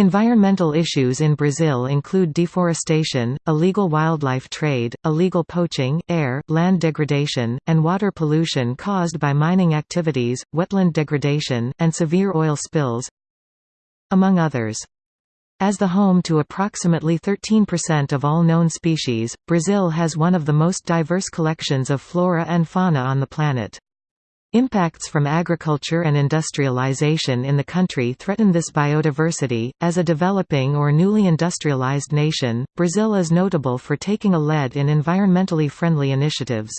Environmental issues in Brazil include deforestation, illegal wildlife trade, illegal poaching, air, land degradation, and water pollution caused by mining activities, wetland degradation, and severe oil spills among others. As the home to approximately 13% of all known species, Brazil has one of the most diverse collections of flora and fauna on the planet. Impacts from agriculture and industrialization in the country threaten this biodiversity. As a developing or newly industrialized nation, Brazil is notable for taking a lead in environmentally friendly initiatives.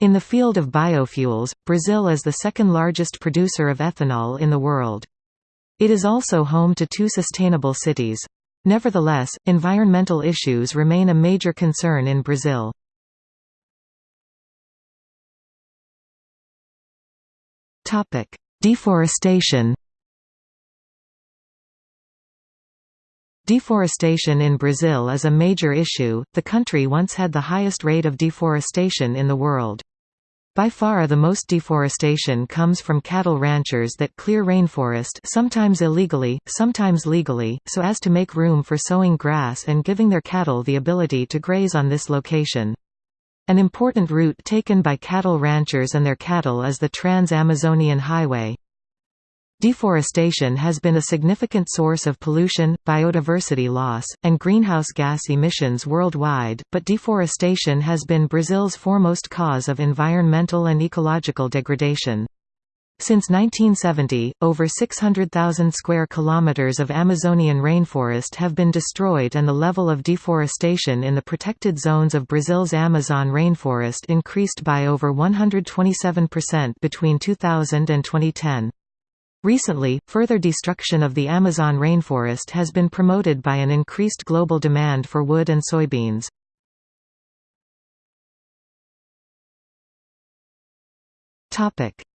In the field of biofuels, Brazil is the second largest producer of ethanol in the world. It is also home to two sustainable cities. Nevertheless, environmental issues remain a major concern in Brazil. Topic: Deforestation. Deforestation in Brazil is a major issue. The country once had the highest rate of deforestation in the world. By far the most deforestation comes from cattle ranchers that clear rainforest sometimes illegally, sometimes legally, so as to make room for sowing grass and giving their cattle the ability to graze on this location. An important route taken by cattle ranchers and their cattle is the Trans-Amazonian Highway. Deforestation has been a significant source of pollution, biodiversity loss, and greenhouse gas emissions worldwide, but deforestation has been Brazil's foremost cause of environmental and ecological degradation. Since 1970, over 600,000 square kilometers of Amazonian rainforest have been destroyed and the level of deforestation in the protected zones of Brazil's Amazon rainforest increased by over 127% between 2000 and 2010. Recently, further destruction of the Amazon rainforest has been promoted by an increased global demand for wood and soybeans.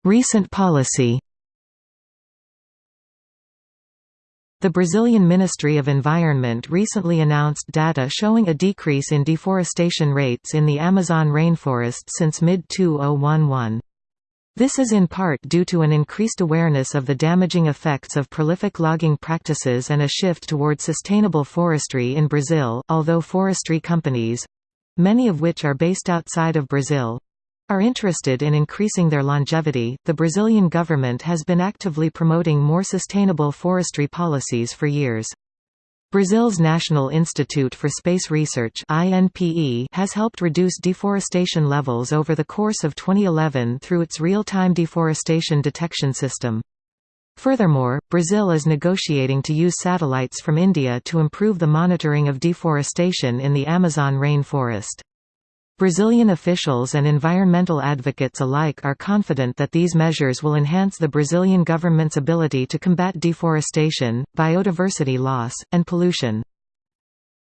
Recent policy The Brazilian Ministry of Environment recently announced data showing a decrease in deforestation rates in the Amazon rainforest since mid-2011. This is in part due to an increased awareness of the damaging effects of prolific logging practices and a shift toward sustainable forestry in Brazil, although forestry companies—many of which are based outside of Brazil, are interested in increasing their longevity. The Brazilian government has been actively promoting more sustainable forestry policies for years. Brazil's National Institute for Space Research has helped reduce deforestation levels over the course of 2011 through its real-time deforestation detection system. Furthermore, Brazil is negotiating to use satellites from India to improve the monitoring of deforestation in the Amazon rainforest. Brazilian officials and environmental advocates alike are confident that these measures will enhance the Brazilian government's ability to combat deforestation, biodiversity loss, and pollution.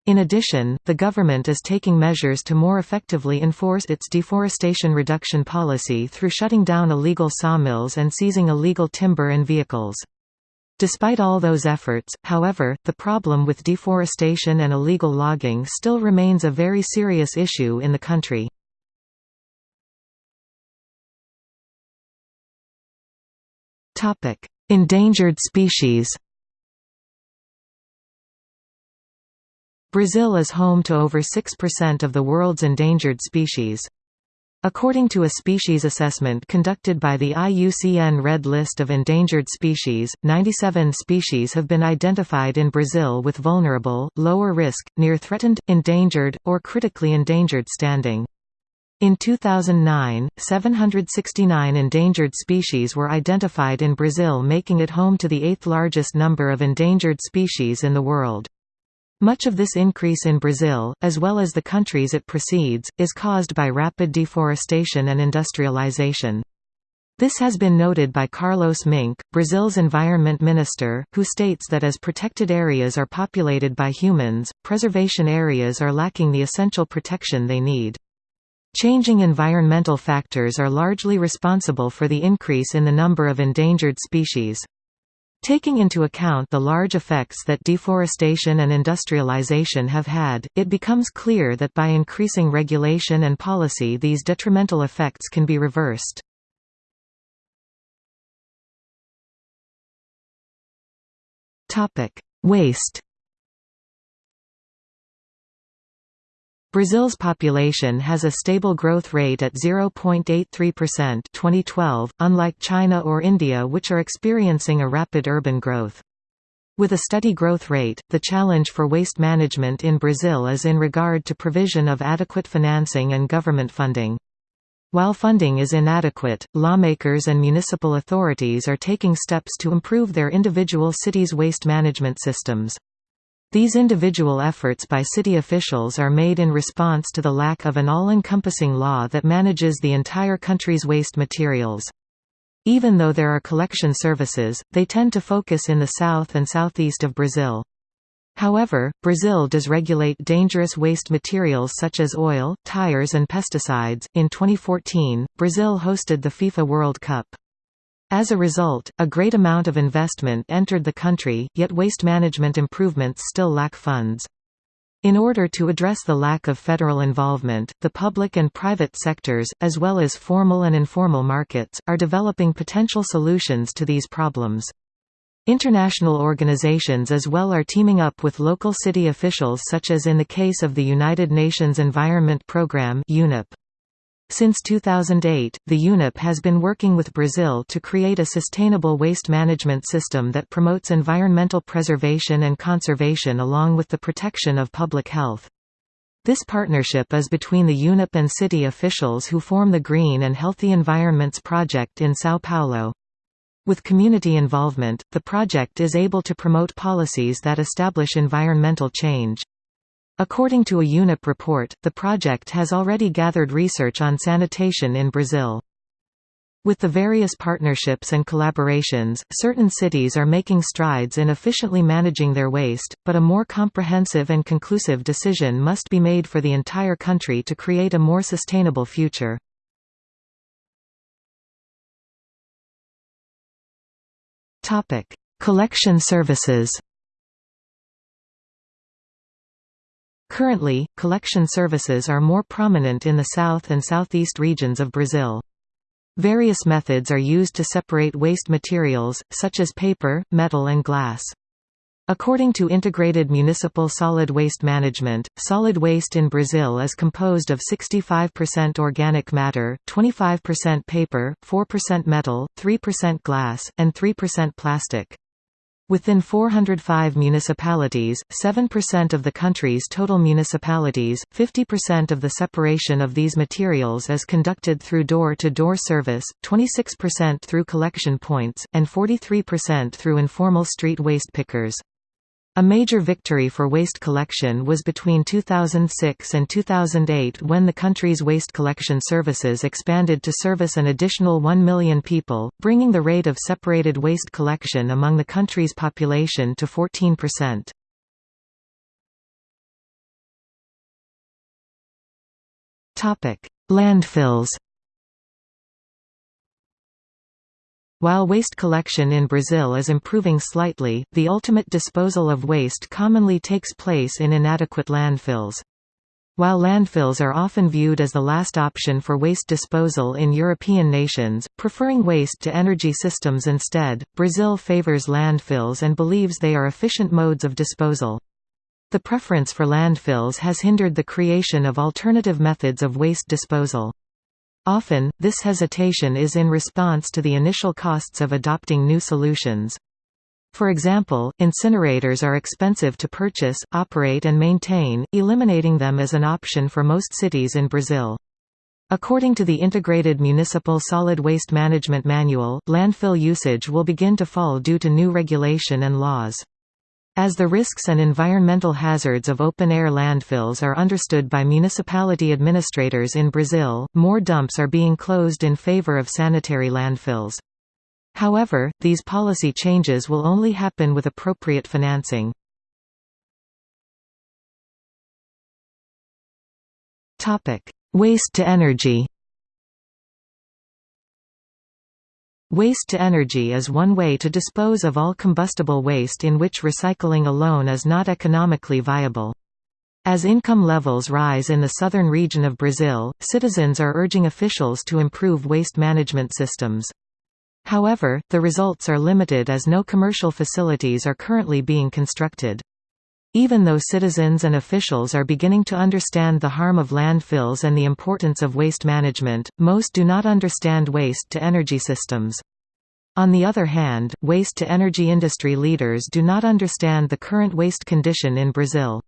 In addition, the government is taking measures to more effectively enforce its deforestation reduction policy through shutting down illegal sawmills and seizing illegal timber and vehicles. Despite all those efforts, however, the problem with deforestation and illegal logging still remains a very serious issue in the country. Endangered species Brazil is home to over 6% of the world's endangered species. According to a species assessment conducted by the IUCN Red List of Endangered Species, 97 species have been identified in Brazil with vulnerable, lower risk, near threatened, endangered, or critically endangered standing. In 2009, 769 endangered species were identified in Brazil making it home to the eighth largest number of endangered species in the world. Much of this increase in Brazil, as well as the countries it precedes, is caused by rapid deforestation and industrialization. This has been noted by Carlos Minc, Brazil's environment minister, who states that as protected areas are populated by humans, preservation areas are lacking the essential protection they need. Changing environmental factors are largely responsible for the increase in the number of endangered species. Taking into account the large effects that deforestation and industrialization have had, it becomes clear that by increasing regulation and policy these detrimental effects can be reversed. Waste Brazil's population has a stable growth rate at 0.83% 2012, unlike China or India which are experiencing a rapid urban growth. With a steady growth rate, the challenge for waste management in Brazil is in regard to provision of adequate financing and government funding. While funding is inadequate, lawmakers and municipal authorities are taking steps to improve their individual cities' waste management systems. These individual efforts by city officials are made in response to the lack of an all-encompassing law that manages the entire country's waste materials. Even though there are collection services, they tend to focus in the south and southeast of Brazil. However, Brazil does regulate dangerous waste materials such as oil, tires, and pesticides. In 2014, Brazil hosted the FIFA World Cup. As a result, a great amount of investment entered the country, yet waste management improvements still lack funds. In order to address the lack of federal involvement, the public and private sectors, as well as formal and informal markets, are developing potential solutions to these problems. International organizations as well are teaming up with local city officials such as in the case of the United Nations Environment Programme UNEP. Since 2008, the UNEP has been working with Brazil to create a sustainable waste management system that promotes environmental preservation and conservation along with the protection of public health. This partnership is between the UNEP and city officials who form the Green and Healthy Environments Project in São Paulo. With community involvement, the project is able to promote policies that establish environmental change. According to a UNEP report, the project has already gathered research on sanitation in Brazil. With the various partnerships and collaborations, certain cities are making strides in efficiently managing their waste, but a more comprehensive and conclusive decision must be made for the entire country to create a more sustainable future. Collection services Currently, collection services are more prominent in the south and southeast regions of Brazil. Various methods are used to separate waste materials, such as paper, metal and glass. According to Integrated Municipal Solid Waste Management, solid waste in Brazil is composed of 65% organic matter, 25% paper, 4% metal, 3% glass, and 3% plastic. Within 405 municipalities, 7% of the country's total municipalities, 50% of the separation of these materials is conducted through door-to-door -door service, 26% through collection points, and 43% through informal street waste pickers. A major victory for waste collection was between 2006 and 2008 when the country's waste collection services expanded to service an additional 1 million people, bringing the rate of separated waste collection among the country's population to 14%. Landfills While waste collection in Brazil is improving slightly, the ultimate disposal of waste commonly takes place in inadequate landfills. While landfills are often viewed as the last option for waste disposal in European nations, preferring waste-to-energy systems instead, Brazil favors landfills and believes they are efficient modes of disposal. The preference for landfills has hindered the creation of alternative methods of waste disposal. Often, this hesitation is in response to the initial costs of adopting new solutions. For example, incinerators are expensive to purchase, operate and maintain, eliminating them as an option for most cities in Brazil. According to the Integrated Municipal Solid Waste Management Manual, landfill usage will begin to fall due to new regulation and laws. As the risks and environmental hazards of open-air landfills are understood by municipality administrators in Brazil, more dumps are being closed in favor of sanitary landfills. However, these policy changes will only happen with appropriate financing. Waste to energy Waste-to-energy is one way to dispose of all combustible waste in which recycling alone is not economically viable. As income levels rise in the southern region of Brazil, citizens are urging officials to improve waste management systems. However, the results are limited as no commercial facilities are currently being constructed. Even though citizens and officials are beginning to understand the harm of landfills and the importance of waste management, most do not understand waste-to-energy systems. On the other hand, waste-to-energy industry leaders do not understand the current waste condition in Brazil.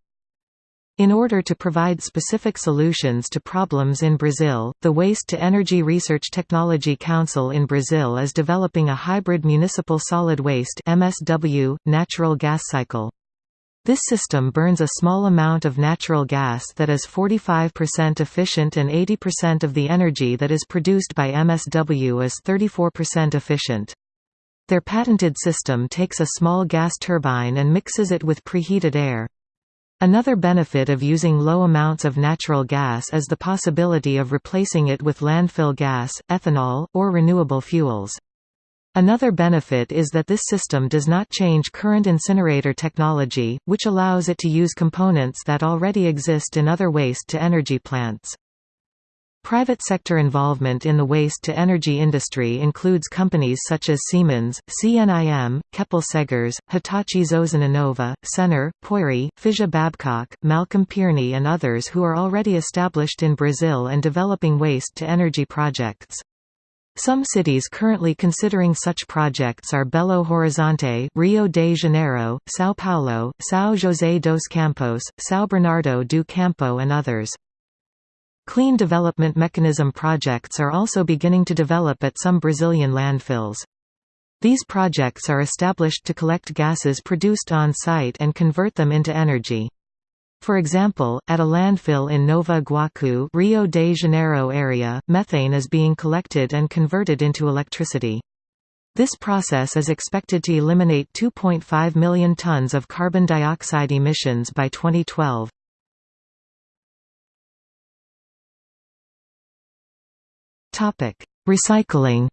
In order to provide specific solutions to problems in Brazil, the Waste to Energy Research Technology Council in Brazil is developing a hybrid municipal solid waste MSW, natural gas cycle. This system burns a small amount of natural gas that is 45% efficient and 80% of the energy that is produced by MSW is 34% efficient. Their patented system takes a small gas turbine and mixes it with preheated air. Another benefit of using low amounts of natural gas is the possibility of replacing it with landfill gas, ethanol, or renewable fuels. Another benefit is that this system does not change current incinerator technology, which allows it to use components that already exist in other waste-to-energy plants. Private sector involvement in the waste-to-energy industry includes companies such as Siemens, CNIM, Keppel-Seghers, Hitachi Zosen Inova, Sener, Pöyry, Fisia Babcock, Malcolm Pirnie and others who are already established in Brazil and developing waste-to-energy projects. Some cities currently considering such projects are Belo Horizonte, Rio de Janeiro, São Paulo, São José dos Campos, São Bernardo do Campo and others. Clean development mechanism projects are also beginning to develop at some Brazilian landfills. These projects are established to collect gases produced on site and convert them into energy. For example, at a landfill in Nova Iguaçu, Rio de Janeiro area, methane is being collected and converted into electricity. This process is expected to eliminate 2.5 million tons of carbon dioxide emissions by 2012. Topic: Recycling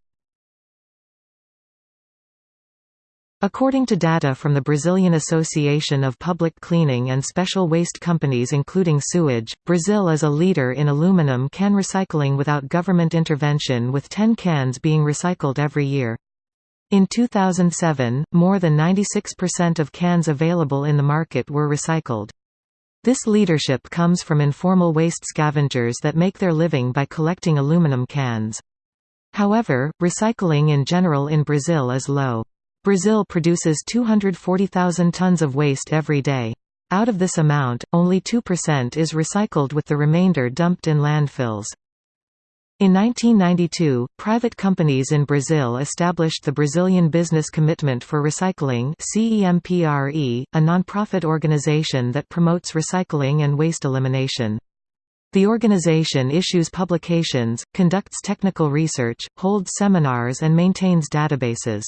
According to data from the Brazilian Association of Public Cleaning and Special Waste Companies including sewage, Brazil is a leader in aluminum can recycling without government intervention with 10 cans being recycled every year. In 2007, more than 96% of cans available in the market were recycled. This leadership comes from informal waste scavengers that make their living by collecting aluminum cans. However, recycling in general in Brazil is low. Brazil produces 240,000 tons of waste every day. Out of this amount, only 2% is recycled with the remainder dumped in landfills. In 1992, private companies in Brazil established the Brazilian Business Commitment for Recycling a nonprofit organization that promotes recycling and waste elimination. The organization issues publications, conducts technical research, holds seminars and maintains databases.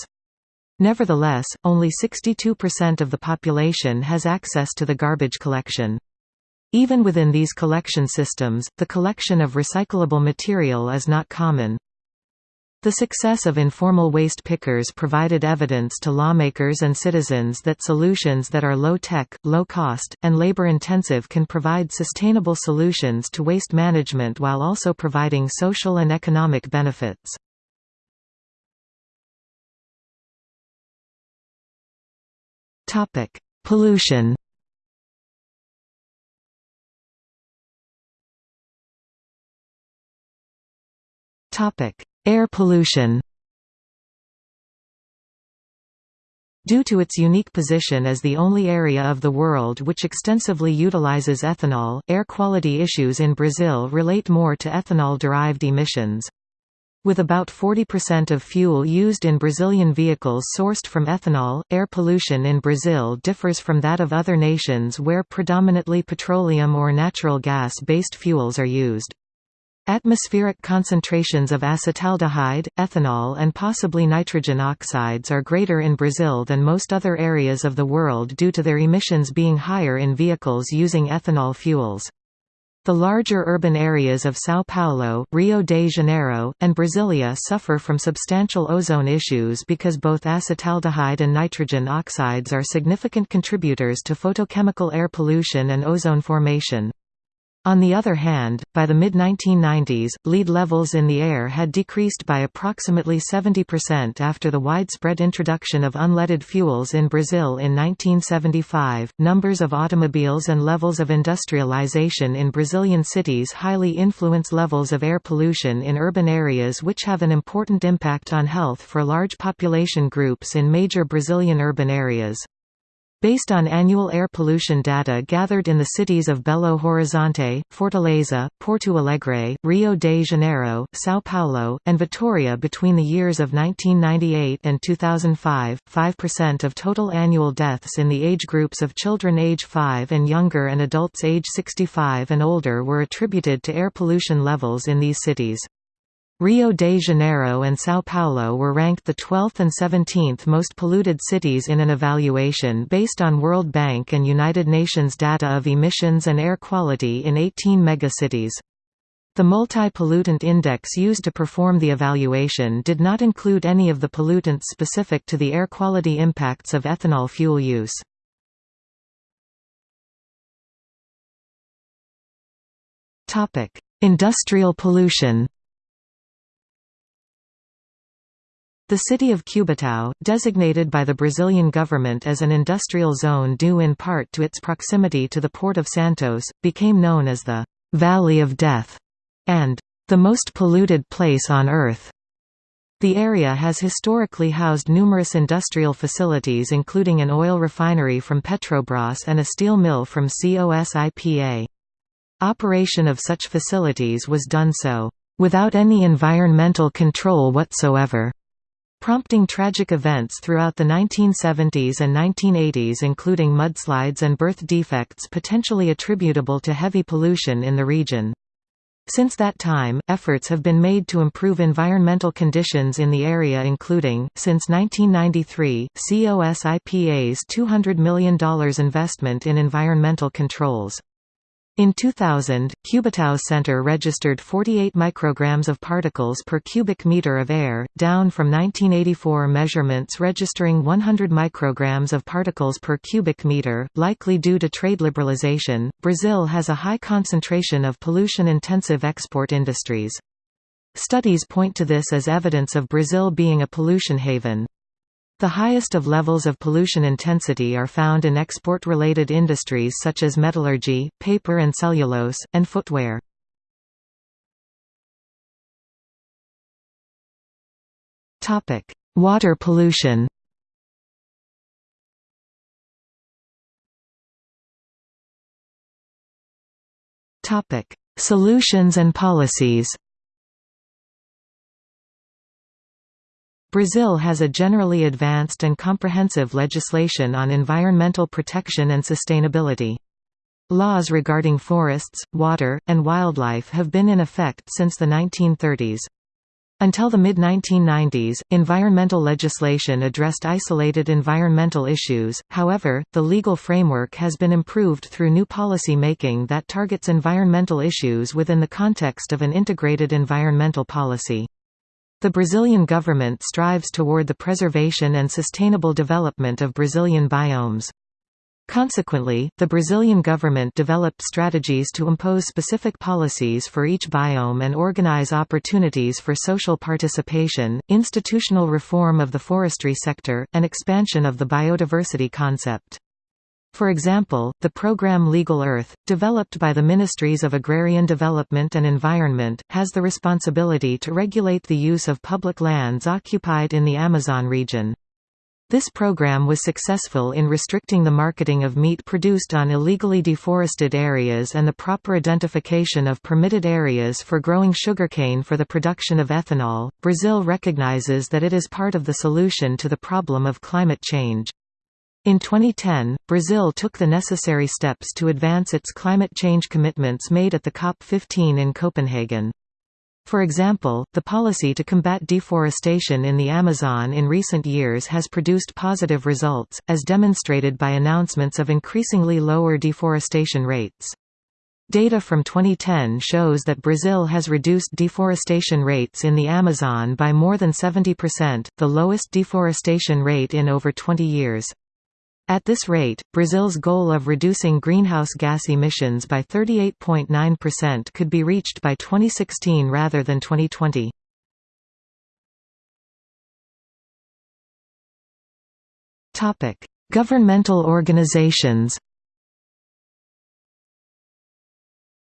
Nevertheless, only 62% of the population has access to the garbage collection. Even within these collection systems, the collection of recyclable material is not common. The success of informal waste pickers provided evidence to lawmakers and citizens that solutions that are low-tech, low-cost, and labor-intensive can provide sustainable solutions to waste management while also providing social and economic benefits. Topic: Pollution. Topic: Air pollution. Due to its unique position as the only area of the world which extensively utilizes ethanol, air quality issues in Brazil relate more to ethanol-derived emissions. With about 40% of fuel used in Brazilian vehicles sourced from ethanol, air pollution in Brazil differs from that of other nations where predominantly petroleum or natural gas-based fuels are used. Atmospheric concentrations of acetaldehyde, ethanol and possibly nitrogen oxides are greater in Brazil than most other areas of the world due to their emissions being higher in vehicles using ethanol fuels. The larger urban areas of São Paulo, Rio de Janeiro, and Brasilia suffer from substantial ozone issues because both acetaldehyde and nitrogen oxides are significant contributors to photochemical air pollution and ozone formation. On the other hand, by the mid-1990s, lead levels in the air had decreased by approximately 70% after the widespread introduction of unleaded fuels in Brazil in 1975. Numbers of automobiles and levels of industrialization in Brazilian cities highly influence levels of air pollution in urban areas which have an important impact on health for large population groups in major Brazilian urban areas. Based on annual air pollution data gathered in the cities of Belo Horizonte, Fortaleza, Porto Alegre, Rio de Janeiro, São Paulo, and Vitoria between the years of 1998 and 2005, 5% of total annual deaths in the age groups of children age 5 and younger and adults age 65 and older were attributed to air pollution levels in these cities. Rio de Janeiro and São Paulo were ranked the 12th and 17th most polluted cities in an evaluation based on World Bank and United Nations data of emissions and air quality in 18 megacities. The multi-pollutant index used to perform the evaluation did not include any of the pollutants specific to the air quality impacts of ethanol fuel use. Industrial pollution The city of Cubatão, designated by the Brazilian government as an industrial zone due in part to its proximity to the port of Santos, became known as the «Valley of Death» and «the most polluted place on Earth». The area has historically housed numerous industrial facilities including an oil refinery from Petrobras and a steel mill from COSIPA. Operation of such facilities was done so, "...without any environmental control whatsoever." Prompting tragic events throughout the 1970s and 1980s including mudslides and birth defects potentially attributable to heavy pollution in the region. Since that time, efforts have been made to improve environmental conditions in the area including, since 1993, COSIPA's $200 million investment in environmental controls. In 2000, Cubatão Center registered 48 micrograms of particles per cubic meter of air, down from 1984 measurements registering 100 micrograms of particles per cubic meter, likely due to trade liberalization. Brazil has a high concentration of pollution-intensive export industries. Studies point to this as evidence of Brazil being a pollution haven. The highest of levels of pollution intensity are found in export-related industries such as metallurgy, paper and cellulose, and footwear. Water pollution Solutions and policies Brazil has a generally advanced and comprehensive legislation on environmental protection and sustainability. Laws regarding forests, water, and wildlife have been in effect since the 1930s. Until the mid-1990s, environmental legislation addressed isolated environmental issues, however, the legal framework has been improved through new policy making that targets environmental issues within the context of an integrated environmental policy. The Brazilian government strives toward the preservation and sustainable development of Brazilian biomes. Consequently, the Brazilian government developed strategies to impose specific policies for each biome and organize opportunities for social participation, institutional reform of the forestry sector, and expansion of the biodiversity concept. For example, the program Legal Earth, developed by the Ministries of Agrarian Development and Environment, has the responsibility to regulate the use of public lands occupied in the Amazon region. This program was successful in restricting the marketing of meat produced on illegally deforested areas and the proper identification of permitted areas for growing sugarcane for the production of ethanol. Brazil recognizes that it is part of the solution to the problem of climate change. In 2010, Brazil took the necessary steps to advance its climate change commitments made at the COP15 in Copenhagen. For example, the policy to combat deforestation in the Amazon in recent years has produced positive results, as demonstrated by announcements of increasingly lower deforestation rates. Data from 2010 shows that Brazil has reduced deforestation rates in the Amazon by more than 70%, the lowest deforestation rate in over 20 years. At this rate, Brazil's goal of reducing greenhouse gas emissions by 38.9% could be reached by 2016 rather than 2020. Topic: Governmental organizations.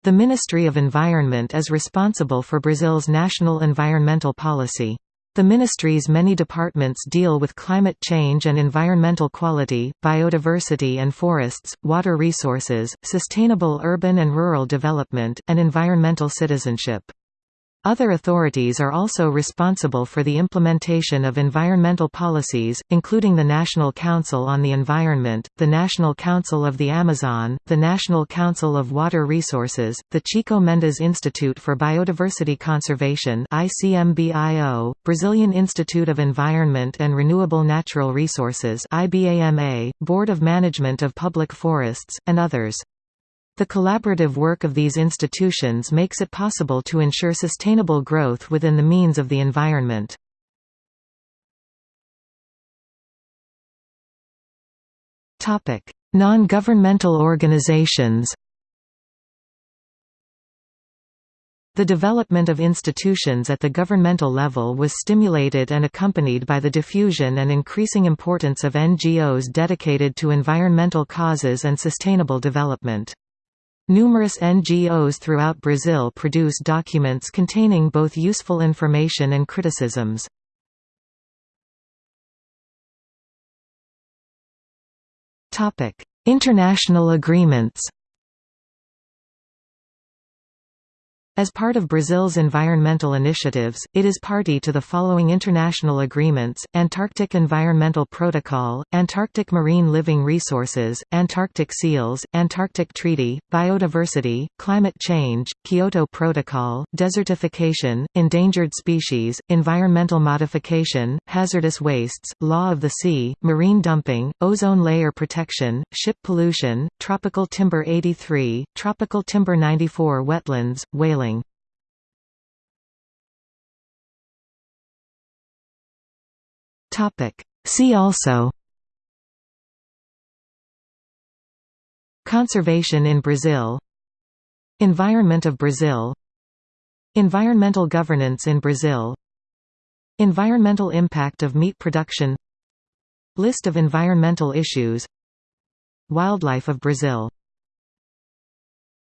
The Ministry of Environment is responsible for Brazil's national environmental policy. The ministry's many departments deal with climate change and environmental quality, biodiversity and forests, water resources, sustainable urban and rural development, and environmental citizenship. Other authorities are also responsible for the implementation of environmental policies, including the National Council on the Environment, the National Council of the Amazon, the National Council of Water Resources, the Chico Mendes Institute for Biodiversity Conservation ICMBIO, Brazilian Institute of Environment and Renewable Natural Resources IBAMA, Board of Management of Public Forests, and others. The collaborative work of these institutions makes it possible to ensure sustainable growth within the means of the environment. Non-governmental organizations The development of institutions at the governmental level was stimulated and accompanied by the diffusion and increasing importance of NGOs dedicated to environmental causes and sustainable development. Numerous NGOs throughout Brazil produce documents containing both useful information and criticisms. International agreements As part of Brazil's environmental initiatives, it is party to the following international agreements, Antarctic Environmental Protocol, Antarctic Marine Living Resources, Antarctic Seals, Antarctic Treaty, Biodiversity, Climate Change, Kyoto Protocol, Desertification, Endangered Species, Environmental Modification, Hazardous Wastes, Law of the Sea, Marine Dumping, Ozone Layer Protection, Ship Pollution, Tropical Timber 83, Tropical Timber 94 Wetlands, Whaling Topic. See also Conservation in Brazil Environment of Brazil Environmental governance in Brazil Environmental impact of meat production List of environmental issues Wildlife of Brazil